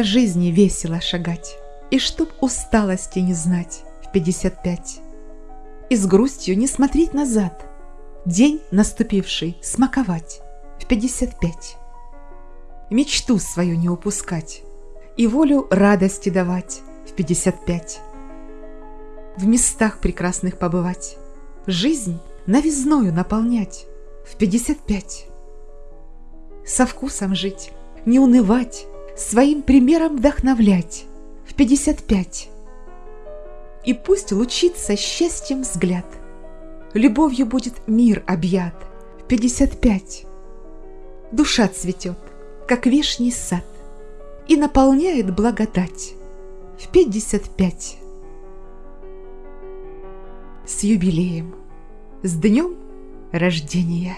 по жизни весело шагать, И чтоб усталости не знать в пятьдесят пять. И с грустью не смотреть назад, День наступивший смаковать в пятьдесят пять. Мечту свою не упускать И волю радости давать в пятьдесят пять. В местах прекрасных побывать, Жизнь новизною наполнять в пятьдесят пять. Со вкусом жить, не унывать, Своим примером вдохновлять в пятьдесят пять. И пусть лучится счастьем взгляд, Любовью будет мир объят в пятьдесят пять. Душа цветет, как вишний сад, И наполняет благодать в пятьдесят пять. С юбилеем, с днем рождения!